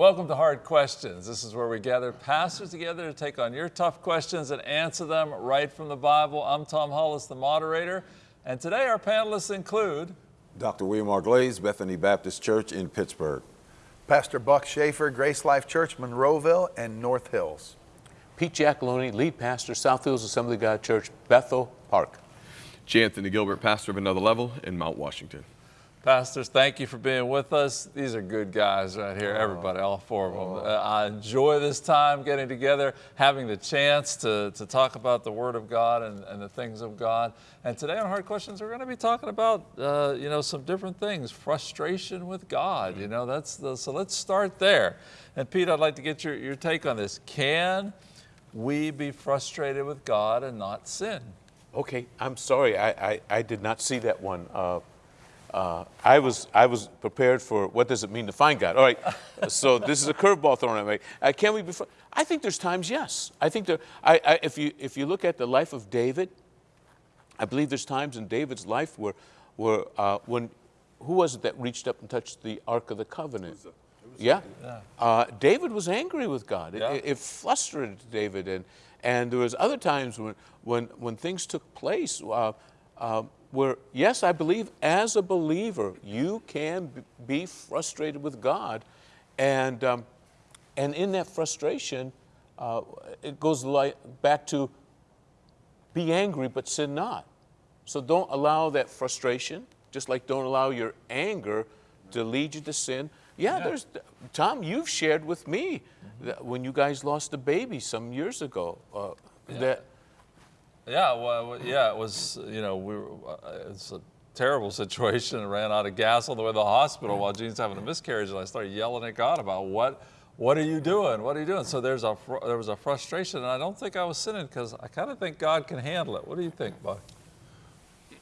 Welcome to Hard Questions. This is where we gather pastors together to take on your tough questions and answer them right from the Bible. I'm Tom Hollis, the moderator, and today our panelists include Dr. William R. Glaze, Bethany Baptist Church in Pittsburgh. Pastor Buck Schaefer, Grace Life Church, Monroeville and North Hills. Pete Giacalone, lead pastor, South Hills Assembly of God Church, Bethel Park. J. Anthony Gilbert, pastor of Another Level in Mount Washington. Pastors, thank you for being with us. These are good guys right here, everybody, all four of them. Uh, I enjoy this time getting together, having the chance to, to talk about the Word of God and, and the things of God. And today on Hard Questions, we're going to be talking about, uh, you know, some different things, frustration with God, you know, that's the, so let's start there. And Pete, I'd like to get your, your take on this. Can we be frustrated with God and not sin? Okay, I'm sorry, I, I, I did not see that one. Uh, uh, I was I was prepared for what does it mean to find God. All right, so this is a curveball thrown at me. Uh, can we be? Fr- I think there's times yes. I think there. I, I, if you if you look at the life of David, I believe there's times in David's life where where uh, when who was it that reached up and touched the Ark of the Covenant? yeah, uh, David was angry with God. It, Yeah. it, it frustrated David, and and there was other times when when when things took place. Uh, uh, where, yes, I believe as a believer, you can be frustrated with God. And, um, and in that frustration, uh, it goes like back to be angry but sin not. So don't allow that frustration, just like don't allow your anger to lead you to sin. Yeah, there's, Tom, you've shared with me that when you guys lost a baby some years ago, uh, that Yeah, well, yeah, it was, you know, we were, uh, it's a terrible situation. I ran out of gas on the way to the hospital while Jean's having a miscarriage, and I started yelling at God about what, what are you doing? What are you doing? So there's a, there was a frustration, and I don't think I was sinning because I kind of think God can handle it. What do you think, Buck?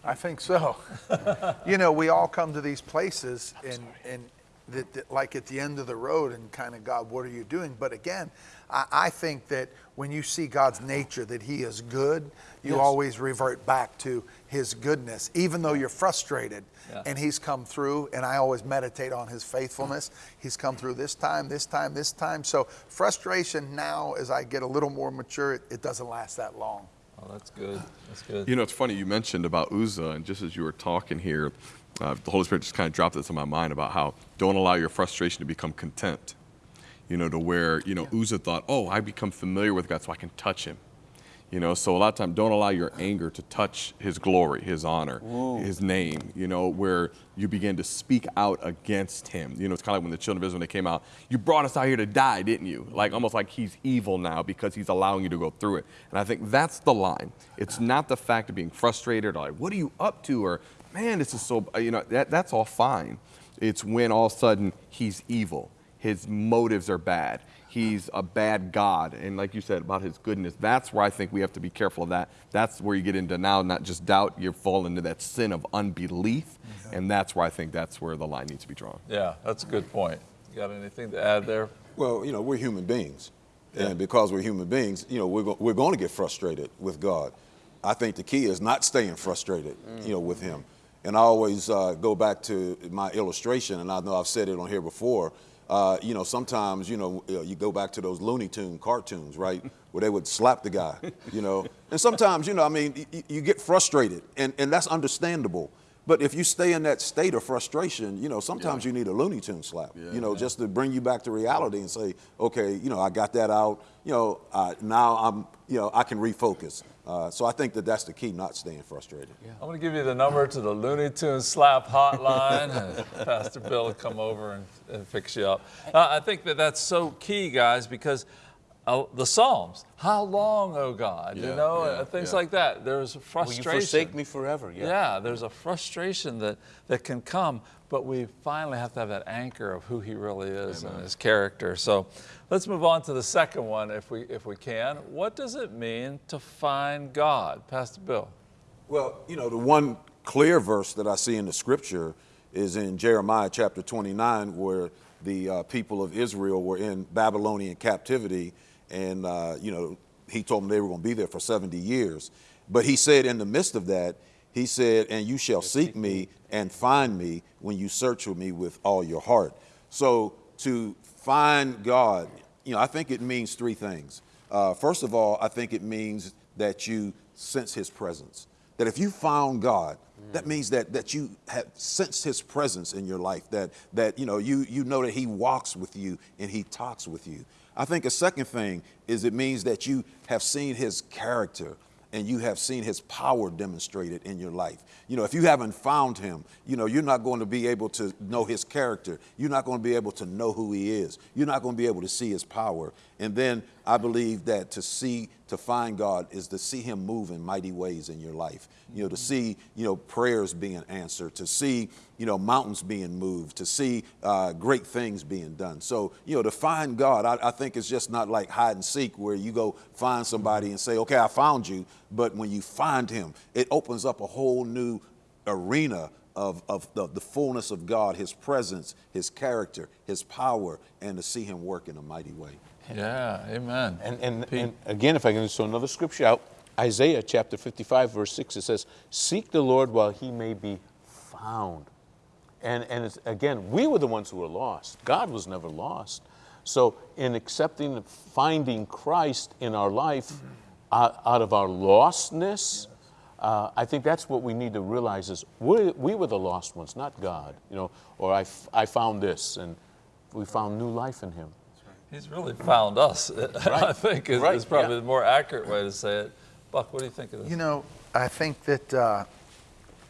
I think so. you know, we all come to these places and, and that, that like at the end of the road and kind of, God, what are you doing? But again, I, I think that when you see God's nature, that He is good, you Yes. always revert back to His goodness, even though you're frustrated. Yeah. And He's come through, and I always meditate on His faithfulness. He's come through this time, this time, this time. So frustration now, as I get a little more mature, it, it doesn't last that long. Oh, that's good. That's good. You know, it's funny, you mentioned about Uzzah, and just as you were talking here, uh, the Holy Spirit just kind of dropped this in my mind about how don't allow your frustration to become content. You know, to where, you know, Uzzah thought, oh, I become familiar with God so I can touch him. You know, so a lot of times don't allow your anger to touch his glory, his honor, his name, you know, where you begin to speak out against him. You know, it's kind of like when the children of Israel, when they came out, you brought us out here to die, didn't you? Like almost like he's evil now because he's allowing you to go through it. And I think that's the line. It's not the fact of being frustrated or like, what are you up to? Or, man, this is so, uh, you know, that, that's all fine. It's when all of a sudden he's evil. His motives are bad. He's a bad God. And like you said about his goodness, that's where I think we have to be careful of that. That's where you get into now not just doubt, you fall into that sin of unbelief. And that's where I think that's where the line needs to be drawn. Yeah, that's a good point. You got anything to add there? Well, you know, we're human beings. And because we're human beings, you know, we're, go- we're going to get frustrated with God. I think the key is not staying frustrated, mm. you know, with Him. And I always uh, go back to my illustration, and I know I've said it on here before. Uh, you know, sometimes, you know, uh, you go back to those Looney Tune cartoons, right, where they would slap the guy, you know. And sometimes, you know, I mean, you get frustrated, and, and that's understandable. But if you stay in that state of frustration, you know, sometimes you need a Looney Tune slap, you know, just to bring you back to reality and say, okay, you know, I got that out. You know, uh, now I'm, you know, I can refocus. Uh, so I think that that's the key, not staying frustrated. I'm going to give you the number to the Looney Tunes Slap Hotline. Pastor Bill will come over and, and fix you up. Uh, I think that that's so key, guys, because uh, the Psalms, how long, oh God, you know, yeah, uh, things yeah. like that. There's a frustration. will you frustration. forsake me forever? Yeah, there's a frustration that, that can come, but we finally have to have that anchor of who he really is and his character. So let's move on to the second one if we, if we can. What does it mean to find God? Pastor Bill. Well, you know, the one clear verse that I see in the scripture is in Jeremiah chapter 29, where the uh, people of Israel were in Babylonian captivity. And, uh, you know, he told them they were going to be there for 70 years. But he said, in the midst of that, he said, And you shall seek me and find me when you search for me with all your heart. So to find God, you know, I think it means three things. Uh, first of all, I think it means that you sense His presence. That if you found God, that means that that you have sensed His presence in your life. That that you know you you know that He walks with you and He talks with you. I think a second thing is it means that you have seen His character and you have seen his power demonstrated in your life. You know, if you haven't found him, you know, you're not going to be able to know his character. You're not going to be able to know who he is. You're not going to be able to see his power. And then I believe that to see, to find God is to see him move in mighty ways in your life. You know, to see, you know, prayers being answered, to see, you know, mountains being moved, to see uh, great things being done. So, you know, to find God, I, I think it's just not like hide and seek where you go find somebody and say, okay, I found you. But when you find him, it opens up a whole new arena of, of the, the fullness of God, his presence, his character, his power, and to see him work in a mighty way. Yeah, amen. And, and, and again, if I can just throw another scripture out, Isaiah chapter 55, verse 6, it says, Seek the Lord while he may be found. And, and it's, again, we were the ones who were lost. God was never lost. So, in accepting and finding Christ in our life out, out of our lostness, uh, I think that's what we need to realize is we, we were the lost ones, not God. You know, or I, f- I found this, and we found new life in Him. He's really found us, I think, is, Right, is probably yeah. the more accurate way to say it. Buck, what do you think of this? You know, I think that uh,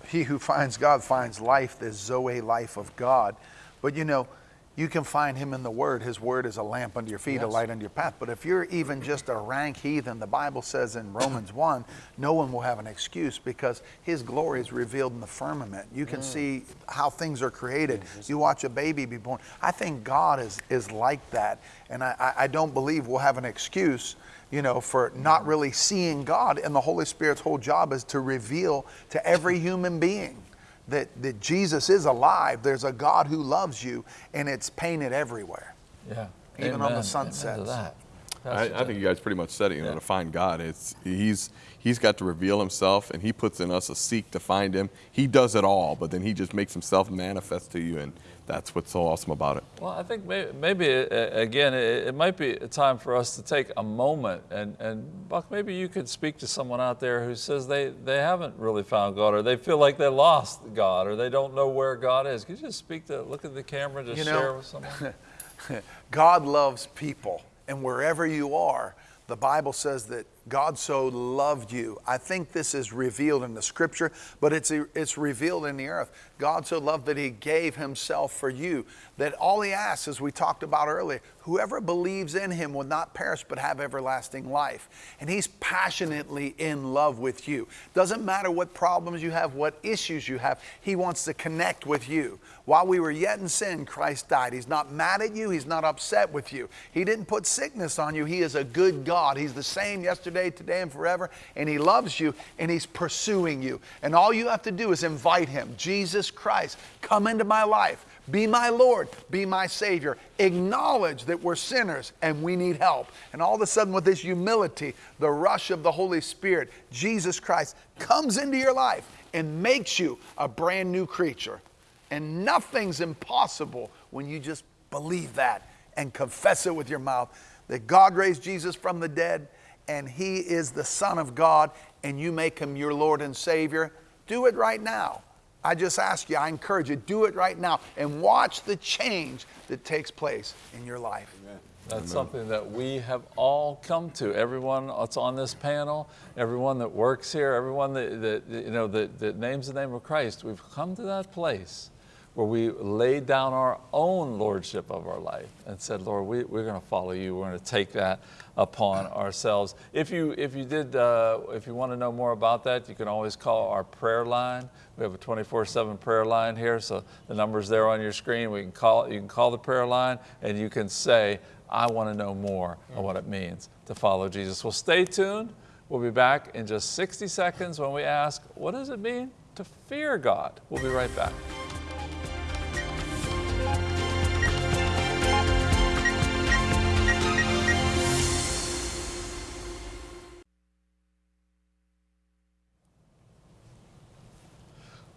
he who finds God finds life, the Zoe life of God. But you know, you can find him in the Word. His Word is a lamp unto your feet, a light unto your path. But if you're even just a rank heathen, the Bible says in Romans 1, no one will have an excuse because his glory is revealed in the firmament. You can mm. see how things are created. You watch a baby be born. I think God is, is like that. And I, I- I don't believe we'll have an excuse you know, for not mm. really seeing God. And the Holy Spirit's whole job is to reveal to every human being that, that Jesus is alive. There's a God who loves you, and it's painted everywhere. yeah. even on the Amen. Amen sunsets. I, I think you guys pretty much said it. You know, Yeah. to find God, it's he's he's got to reveal himself, and he puts in us a seek to find him. He does it all, but then he just makes himself manifest to you, and that's what's so awesome about it. Well, I think maybe, maybe uh, again, it, it might be a time for us to take a moment and, and Buck, maybe you could speak to someone out there who says they, they haven't really found God or they feel like they lost God or they don't know where God is. Could you just speak to, look at the camera, just You know- share with someone? God loves people, and wherever you are, the Bible says that God so loved you. I think this is revealed in the scripture, but it's, it's revealed in the earth. God so loved that he gave himself for you, that all he asks, as we talked about earlier, whoever believes in him will not perish but have everlasting life. And he's passionately in love with you. Doesn't matter what problems you have, what issues you have, he wants to connect with you. While we were yet in sin, Christ died. He's not mad at you, he's not upset with you. He didn't put sickness on you. He is a good God. He's the same yesterday, today, and forever, and he loves you and he's pursuing you. And all you have to do is invite him, Jesus Christ, come into my life. Be my Lord, be my Savior. Acknowledge that we're sinners and we need help. And all of a sudden, with this humility, the rush of the Holy Spirit, Jesus Christ comes into your life and makes you a brand new creature. And nothing's impossible when you just believe that and confess it with your mouth that God raised Jesus from the dead and He is the Son of God and you make Him your Lord and Savior. Do it right now. I just ask you, I encourage you, do it right now and watch the change that takes place in your life. That's something that we have all come to. Everyone that's on this panel, everyone that works here, everyone that, that you know that, that names the name of Christ, we've come to that place where we laid down our own lordship of our life and said, Lord, we, we're going to follow you. We're going to take that upon ourselves. If you if you did uh, if you want to know more about that, you can always call our prayer line. We have a 24/7 prayer line here, so the number's there on your screen. We can call you can call the prayer line and you can say, I want to know more of what it means to follow Jesus. Well, stay tuned. We'll be back in just 60 seconds when we ask, what does it mean to fear God? We'll be right back.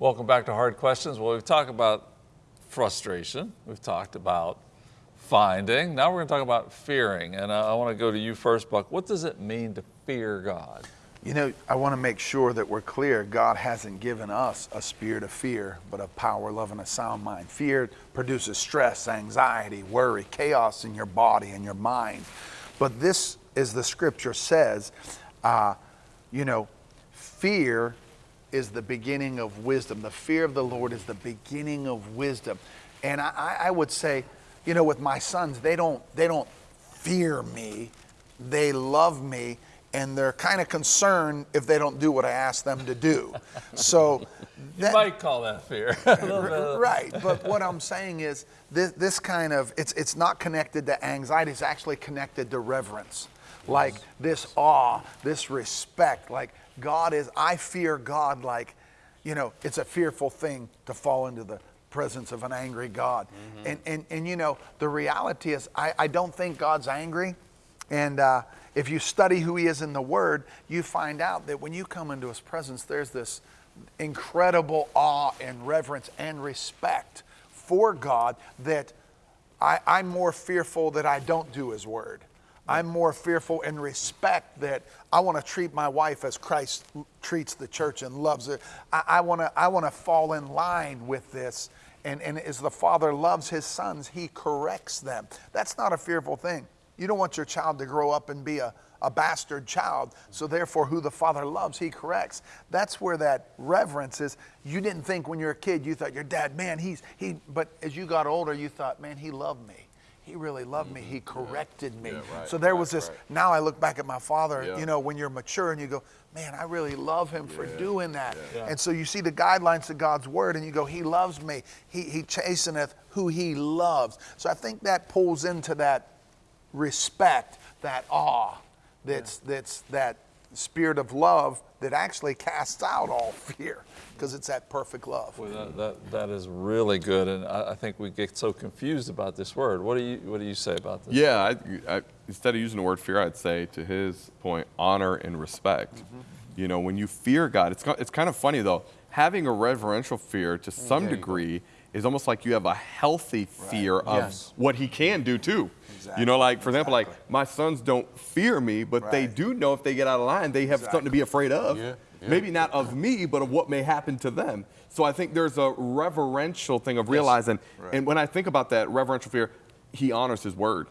Welcome back to Hard Questions. Well, we've talked about frustration. We've talked about finding. Now we're going to talk about fearing. And I, I want to go to you first, Buck. What does it mean to fear God? You know, I want to make sure that we're clear. God hasn't given us a spirit of fear, but of power, love, and a sound mind. Fear produces stress, anxiety, worry, chaos in your body and your mind. But this, as the scripture says, uh, you know, fear is the beginning of wisdom. The fear of the Lord is the beginning of wisdom. And I, I would say, you know, with my sons, they don't they don't fear me. They love me and they're kind of concerned if they don't do what I ask them to do. So You might call that fear. A little bit of- right, but what I'm saying is this, this kind of it's it's not connected to anxiety. It's actually connected to reverence, like this awe, this respect. Like God is. I fear God. Like, you know, it's a fearful thing to fall into the presence of an angry God. And and and you know, the reality is, I I don't think God's angry, and. Uh, if you study who he is in the Word, you find out that when you come into his presence, there's this incredible awe and reverence and respect for God that I, I'm more fearful that I don't do his word. I'm more fearful and respect that I want to treat my wife as Christ treats the church and loves it. I, I want to I want to fall in line with this. And, and as the father loves his sons, he corrects them. That's not a fearful thing. You don't want your child to grow up and be a, a bastard child. So therefore, who the father loves, he corrects. That's where that reverence is. You didn't think when you were a kid, you thought your dad, man, he's he. But as you got older, you thought, man, he loved me. He really loved me. He mm-hmm. corrected me. right, so there right, was this. right. Now I look back at my father. Yeah. You know, when you're mature and you go, man, I really love him for doing that. Yeah. And so you see the guidelines of God's word, and you go, He loves me. He He chasteneth who He loves. So I think that pulls into that respect, that awe, that's that's that spirit of love that actually casts out all fear because it's that perfect love. Boy, that, that, that is really good, and I, I think we get so confused about this word. What do you What do you say about this? Yeah, I, I, instead of using the word fear, I'd say to his point, honor and respect. Mm-hmm. You know, when you fear God, it's, it's kind of funny though, having a reverential fear to some there go. degree is almost like you have a healthy fear of Yes. what he can do too. Exactly. You know, like for example, like my sons don't fear me, but they do know if they get out of line, they have something to be afraid of. Yeah, yeah. Maybe not of me, but of what may happen to them. So I think there's a reverential thing of realizing, and when I think about that reverential fear, he honors his word.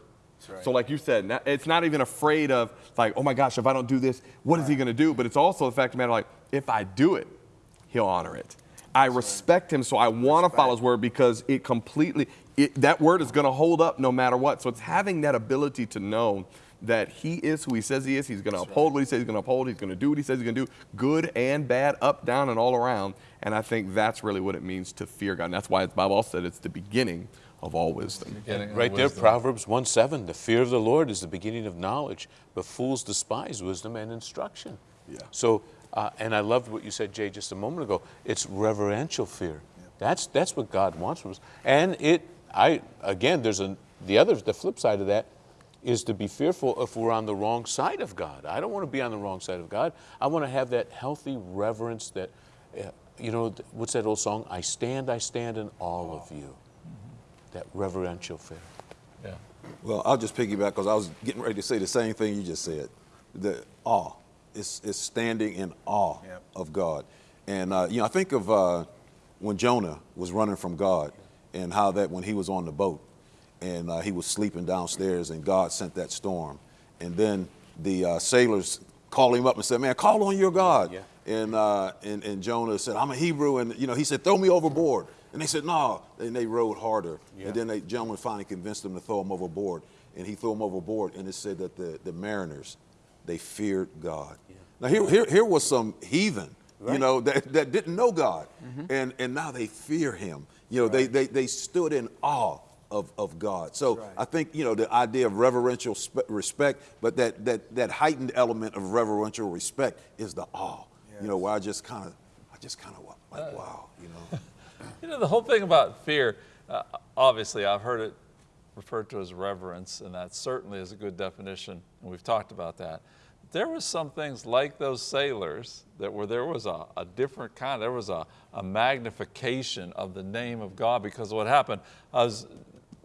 right. So like you said, it's not even afraid of like, oh my gosh, if I don't do this, what is he going to do? But it's also the fact of the matter, like, if I do it, he'll honor it. I respect him, so I want to follow his word because it completely, it, that word is going to hold up no matter what. So it's having that ability to know that he is who he says he is. He's going to uphold what he says he's going to uphold. He's going to do what he says he's going to do, good and bad, up, down, and all around. And I think that's really what it means to fear God. And that's why the Bible also said it's the beginning of all wisdom. Getting Right there, wisdom. Proverbs 1 7. The fear of the Lord is the beginning of knowledge, but fools despise wisdom and instruction. Yeah. So, uh, and I loved what you said, Jay, just a moment ago. It's reverential fear. That's, that's what God wants from us. And it, I, again, there's a, the other, the flip side of that is to be fearful if we're on the wrong side of God. I don't want to be on the wrong side of God. I want to have that healthy reverence that, uh, you know, what's that old song? I stand, I stand in awe of you. That reverential fear. Yeah. Well, I'll just piggyback because I was getting ready to say the same thing you just said. The awe. It's, it's standing in awe Yep. of God. And, uh, you know, I think of uh, when Jonah was running from God and how that when he was on the boat and uh, he was sleeping downstairs and God sent that storm. And then the uh, sailors called him up and said, man, call on your God. Yeah. And, uh, and, and Jonah said, I'm a Hebrew. And, you know, he said, throw me overboard. And they said, no. And they rowed harder. Yeah. And then the gentleman finally convinced them to throw him overboard. And he threw him overboard. And it said that the, the mariners, they feared God. Now, here, here, here was some heathen, you know, that, that didn't know God. And, and now they fear him. You know, they, they, they stood in awe of, of God. So right. I think, you know, the idea of reverential spe- respect, but that, that, that heightened element of reverential respect is the awe. You know, where I just kind of, I just kind of like, wow, you know. You know, the whole thing about fear, uh, obviously, I've heard it referred to as reverence, and that certainly is a good definition, and we've talked about that. There was some things like those sailors that were, there was a, a different kind, there was a, a magnification of the name of God because of what happened. I was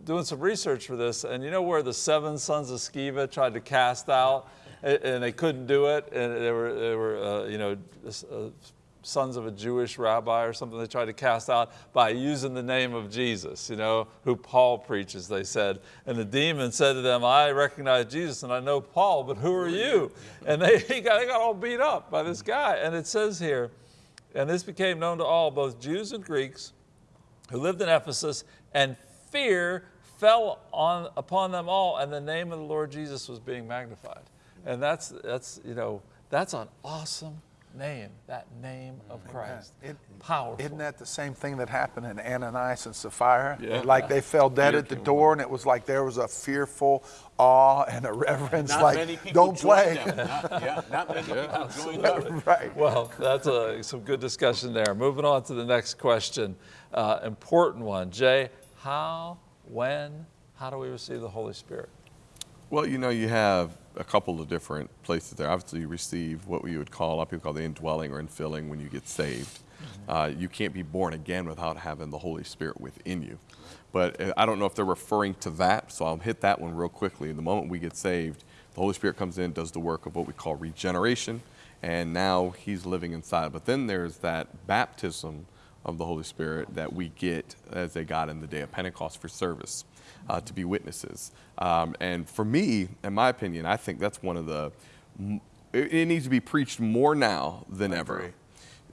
doing some research for this, and you know where the seven sons of Sceva tried to cast out, and, and they couldn't do it, and they were, they were uh, you know, uh, sons of a Jewish rabbi or something they tried to cast out by using the name of Jesus, you know, who Paul preaches, they said. And the demon said to them, I recognize Jesus and I know Paul, but who are you? And they, he got, they got all beat up by this guy. And it says here, and this became known to all, both Jews and Greeks, who lived in Ephesus, and fear fell on, upon them all, and the name of the Lord Jesus was being magnified. And that's, that's, you know, that's an awesome name, that name of Christ. It- Powerful. Isn't that the same thing that happened in Ananias and Sapphira? Yeah. Like they fell dead at the door, and it was like there was a fearful awe and a reverence. Not like, many people don't play. them. Not, yeah, not many people joined them. right. Well, that's a, some good discussion there. Moving on to the next question. Uh, important one. Jay, how, when, how do we receive the Holy Spirit? Well, you know, you have a couple of different places there. Obviously, you receive what we would call, a lot of people call the indwelling or infilling when you get saved. Uh, you can't be born again without having the Holy Spirit within you. But uh, I don't know if they're referring to that, so I'll hit that one real quickly. The moment we get saved, the Holy Spirit comes in, does the work of what we call regeneration, and now He's living inside. But then there's that baptism of the Holy Spirit that we get as they got in the day of Pentecost for service uh, to be witnesses. Um, and for me, in my opinion, I think that's one of the, it, it needs to be preached more now than ever.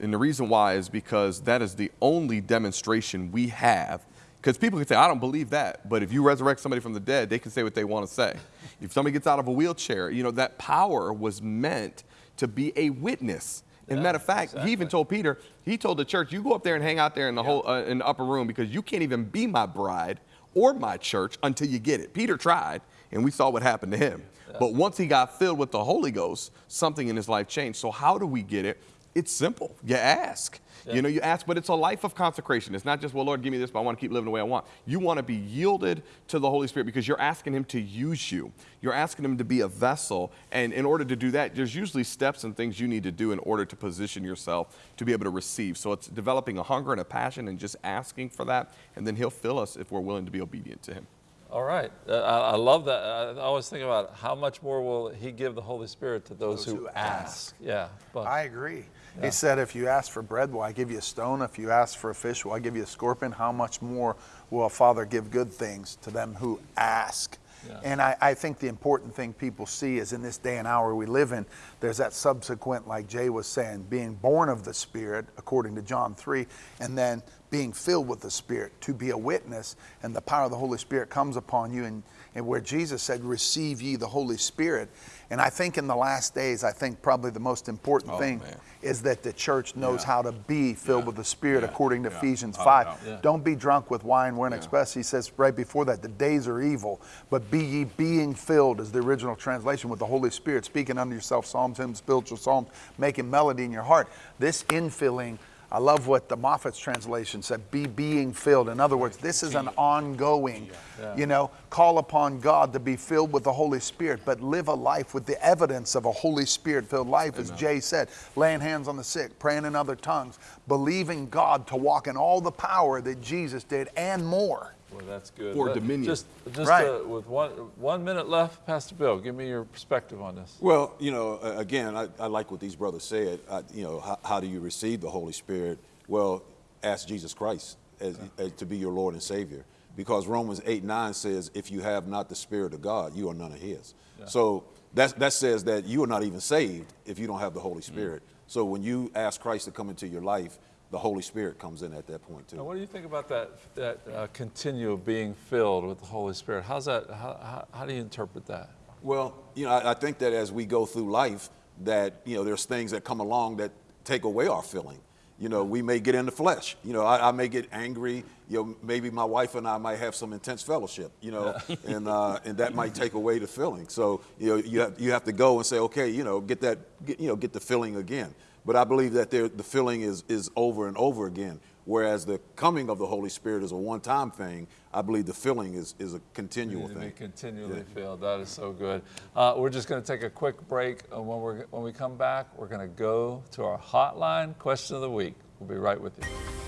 And the reason why is because that is the only demonstration we have. Because people can say, I don't believe that. But if you resurrect somebody from the dead, they can say what they want to say. if somebody gets out of a wheelchair, you know, that power was meant to be a witness. And matter of fact, he even told Peter, he told the church, you go up there and hang out there in the whole uh, in the upper room because you can't even be my bride or my church until you get it. Peter tried, and we saw what happened to him. But once he got filled with the Holy Ghost, something in his life changed. So how do we get it? It's simple. You ask. You know, you ask, but it's a life of consecration. It's not just, well, Lord, give me this, but I want to keep living the way I want. You want to be yielded to the Holy Spirit because you're asking Him to use you. You're asking Him to be a vessel. And in order to do that, there's usually steps and things you need to do in order to position yourself to be able to receive. So it's developing a hunger and a passion and just asking for that. And then He'll fill us if we're willing to be obedient to Him. All right. Uh, I, I love that. I always think about how much more will He give the Holy Spirit to those, Those who, who ask. ask. Yeah. But I agree. He said, if you ask for bread, will I give you a stone? If you ask for a fish, will I give you a scorpion? How much more will a father give good things to them who ask? Yeah. And I, I think the important thing people see is in this day and hour we live in, there's that subsequent, like Jay was saying, being born of the Spirit, according to John 3, and then being filled with the Spirit to be a witness, and the power of the Holy Spirit comes upon you. And, and where Jesus said, Receive ye the Holy Spirit. And I think in the last days, I think probably the most important Oh, thing man. is that the church knows Yeah. how to be filled Yeah. with the Spirit Yeah. according to Yeah. Ephesians Oh, 5. yeah. Yeah. Don't be drunk with wine wherein express. He says right before that, the days are evil, but be ye being filled, is the original translation, with the Holy Spirit, speaking unto yourself psalms, hymns, spiritual psalms, making melody in your heart. This infilling, I love what the Moffatt's translation said, be being filled. In other words, this is an ongoing, you know, call upon God to be filled with the Holy Spirit, but live a life with the evidence of a Holy Spirit filled life, as Jay said, laying hands on the sick, praying in other tongues, believing God to walk in all the power that Jesus did and more. Boy, that's good. For Let- dominion. Just, just Right. uh, with one, one minute left, Pastor Bill, give me your perspective on this. Well, you know, uh, again, I, I like what these brothers said. I, you know, how, how do you receive the Holy Spirit? Well, ask Jesus Christ as, as to be your Lord and Savior. Because Romans 8 9 says, if you have not the Spirit of God, you are none of His. So that, that says that you are not even saved if you don't have the Holy Spirit. So when you ask Christ to come into your life, the Holy Spirit comes in at that point too. Now, what do you think about that, that uh, continual being filled with the Holy Spirit? How's that, how, how, how do you interpret that? Well, you know, I, I think that as we go through life, that you know, there's things that come along that take away our filling. You know, we may get in the flesh. You know, I, I may get angry. You know, maybe my wife and I might have some intense fellowship. You know, and uh, and that might take away the filling. So you know, you have you have to go and say, okay, you know, get that, get, you know, get the filling again. But I believe that the filling is is over and over again. Whereas the coming of the Holy Spirit is a one-time thing. I believe the filling is is a continual thing. continually filled. That is so good. Uh, we're just going to take a quick break. And when, we're, when we come back, we're going to go to our hotline question of the week. We'll be right with you.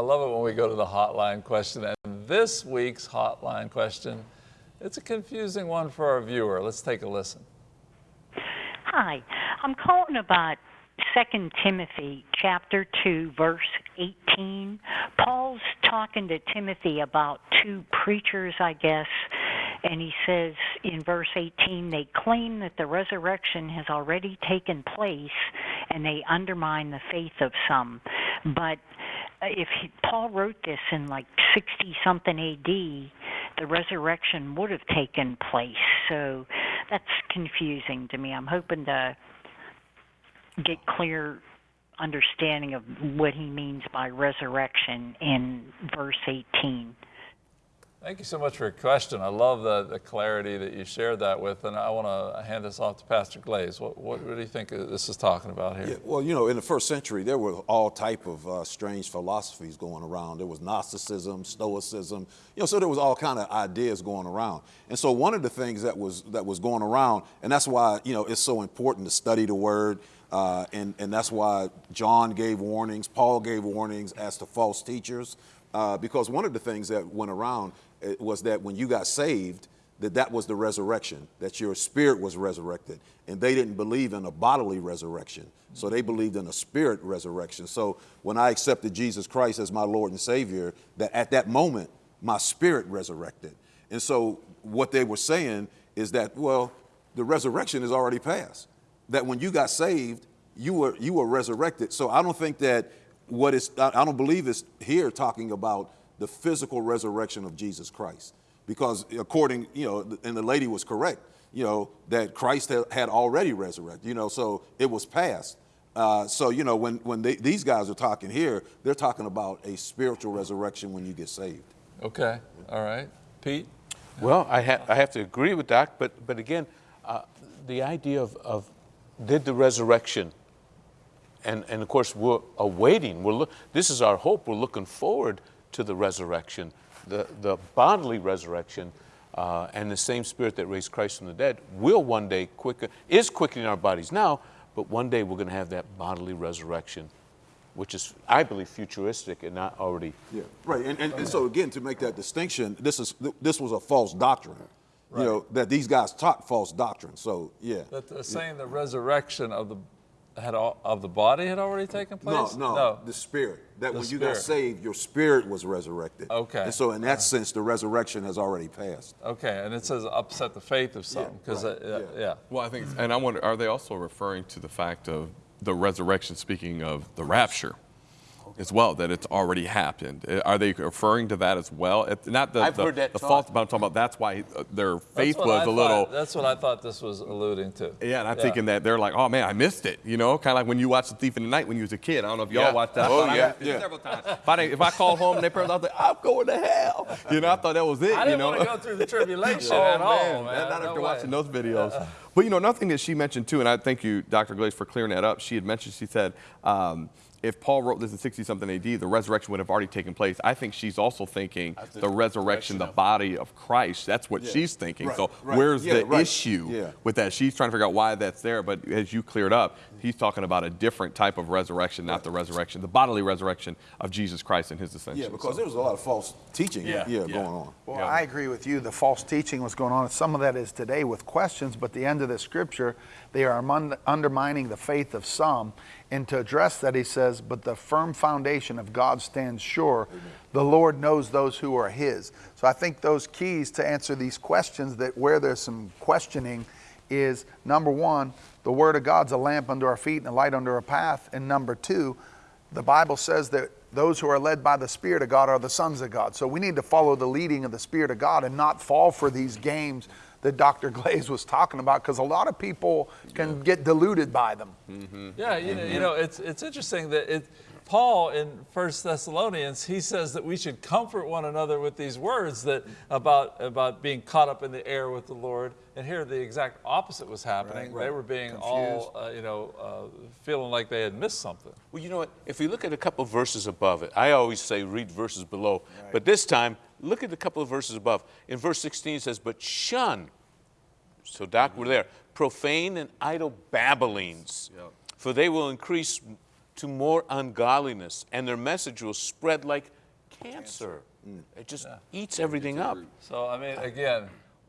Love it when we go to the hotline question. And this week's hotline question, it's a confusing one for our viewer. Let's take a listen. Hi, I'm calling about 2 Timothy chapter 2 verse 18. Paul's talking to Timothy about two preachers, I guess, and he says in verse 18 they claim that the resurrection has already taken place and they undermine the faith of some. But if he, Paul wrote this in like 60 something AD, the resurrection would have taken place. So that's confusing to me. I'm hoping to get clear understanding of what he means by resurrection in verse 18. Thank you so much for your question. I love the, the clarity that you shared that with, and I want to hand this off to Pastor Glaze. What, what, what do you think this is talking about here? Yeah, well, you know, in the first century, there were all type of uh, strange philosophies going around. There was Gnosticism, Stoicism, you know, so there was all kind of ideas going around. And so one of the things that was that was going around, and that's why you know it's so important to study the Word. Uh, and, and that's why John gave warnings, Paul gave warnings as to false teachers, uh, because one of the things that went around uh, was that when you got saved, that that was the resurrection, that your spirit was resurrected. And they didn't believe in a bodily resurrection. So they believed in a spirit resurrection. So when I accepted Jesus Christ as my Lord and Savior, that at that moment, my spirit resurrected. And so what they were saying is that, well, the resurrection is already past that when you got saved, you were you were resurrected. So I don't think that what is I don't believe it's here talking about the physical resurrection of Jesus Christ, because according you know, and the lady was correct, you know that Christ had already resurrected. You know, so it was past. Uh, so you know when when they, these guys are talking here, they're talking about a spiritual resurrection when you get saved. Okay, all right, Pete. Well, I, ha- I have to agree with Doc, but but again, uh, the idea of, of did the resurrection. And, and of course, we're awaiting. We're look, this is our hope. We're looking forward to the resurrection, the, the bodily resurrection, uh, and the same Spirit that raised Christ from the dead will one day quicken, is quickening our bodies now, but one day we're going to have that bodily resurrection, which is, I believe, futuristic and not already. Yeah, right. And, and, and so again, to make that distinction, this is this was a false doctrine. Right. You know that these guys taught false doctrine. So yeah. That they're saying the resurrection of the had all, of the body had already taken place. No, no, no. the spirit. That the when spirit. you got saved, your spirit was resurrected. Okay. And so in that sense, the resurrection has already passed. Okay, and it says upset the faith of some because Yeah, right. uh, Yeah. yeah. Well, I think, and I wonder, are they also referring to the fact of the resurrection, speaking of the rapture? As well, that it's already happened. Uh, Are they referring to that as well? It, not the, I've the, heard that the taught. false, but I'm talking about that's why uh, their faith was I a little. That's what I thought this was alluding to. Yeah, and I'm thinking that they're like, oh man, I missed it. You know, kind of like when you watched The Thief in the Night when you was a kid. I don't know if y'all Yeah. watched that. Oh, thought I yeah. Yeah. Several times. If I, didn't- if I called home and they parents, I was like, I'm going to hell. You know, I thought that was it. I you didn't know? want to go through the tribulation Oh, at all, man. man. Not No after way. watching those videos. But you know, nothing that she mentioned too, and I thank you, Dr. Glaze, for clearing that up. She had mentioned, she said, um, if Paul wrote this in 60 something AD, the resurrection would have already taken place. I think she's also thinking the the resurrection, the body of Christ. That's what Yeah. she's thinking. Right, So right. where's Yeah, the right. issue Yeah. with that? She's trying to figure out why that's there. But as you cleared up, he's talking about a different type of resurrection, not the resurrection, the bodily resurrection of Jesus Christ and his ascension. Yeah, because So- there was a lot of false teaching Yeah, yeah, yeah. going on. Well, Yeah. I agree with you. The false teaching was going on. Some of that is today with questions, but the end of the scripture, they are undermining the faith of some. And to address that, he says, But the firm foundation of God stands sure. The Lord knows those who are his. So I think those keys to answer these questions that where there's some questioning is number one, the word of God's a lamp under our feet and a light under our path. And number two, the Bible says that those who are led by the Spirit of God are the sons of God. So we need to follow the leading of the Spirit of God and not fall for these games that Dr. Glaze was talking about because a lot of people can get deluded by them. Mm-hmm. Yeah, you know, you know, it's it's interesting that it. Paul in First Thessalonians, he says that we should comfort one another with these words that about about being caught up in the air with the Lord. And here, the exact opposite was happening. They were being all, uh, you know, uh, feeling like they had missed something. Well, you know what? If we look at a couple verses above it, I always say read verses below, but this time look at a couple of verses above. In verse 16 it says, "But shun." So, Doc, we're there. Profane and idle babblings, for they will increase to more ungodliness, and their message will spread like cancer. It just eats everything up. So I mean, again,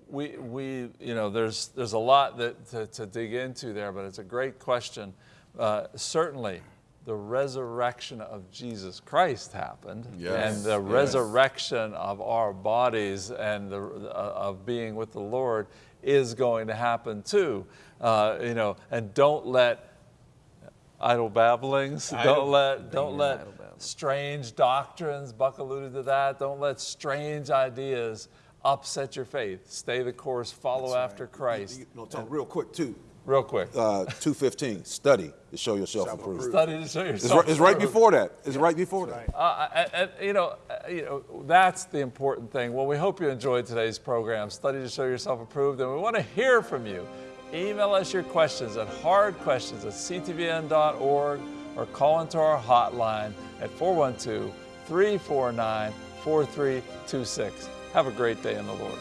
we we you know there's there's a lot that to, to dig into there, but it's a great question. Uh, certainly, the resurrection of Jesus Christ happened, Yes, and the yes. resurrection of our bodies and the uh, of being with the Lord is going to happen too. Uh, you know, and don't let idle babblings. Idle- don't let don't let strange doctrines. Buck alluded to that. Don't let strange ideas upset your faith. Stay the course. Follow after Christ. You know, Tom, real quick too. Real quick. Uh, 215, study to show yourself approved. Study to show It's yourself. right, it's right before that. It's right before that. Uh, and, and, you know, uh, you know, that's the important thing. Well, we hope you enjoyed today's program, Study to Show Yourself Approved, and we want to hear from you. Email us your questions at hardquestions at ctvn.org or call into our hotline at 412 349 4326. Have a great day in the Lord.